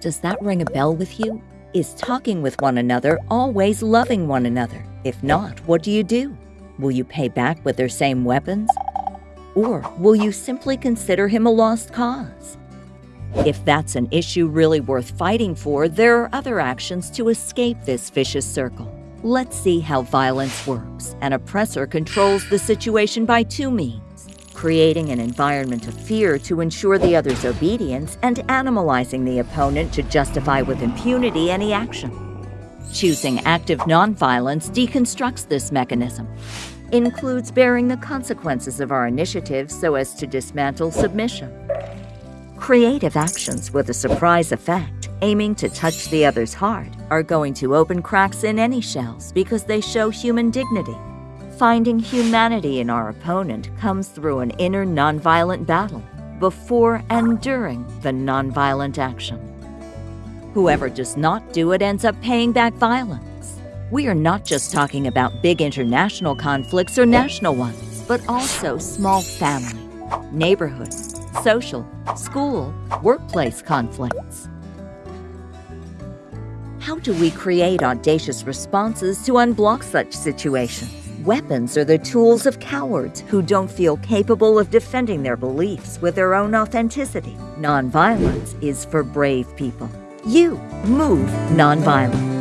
Does that ring a bell with you? Is talking with one another always loving one another? If not, what do you do? Will you pay back with their same weapons? Or will you simply consider him a lost cause? If that's an issue really worth fighting for, there are other actions to escape this vicious circle. Let's see how violence works. An oppressor controls the situation by two means creating an environment of fear to ensure the other's obedience and animalizing the opponent to justify with impunity any action. Choosing active nonviolence deconstructs this mechanism includes bearing the consequences of our initiatives so as to dismantle submission. Creative actions with a surprise effect, aiming to touch the other's heart, are going to open cracks in any shells because they show human dignity. Finding humanity in our opponent comes through an inner nonviolent battle, before and during the nonviolent action. Whoever does not do it ends up paying back violence. We are not just talking about big international conflicts or national ones, but also small family, neighborhood, social, school, workplace conflicts. How do we create audacious responses to unblock such situations? Weapons are the tools of cowards who don't feel capable of defending their beliefs with their own authenticity. Nonviolence is for brave people. You move nonviolent.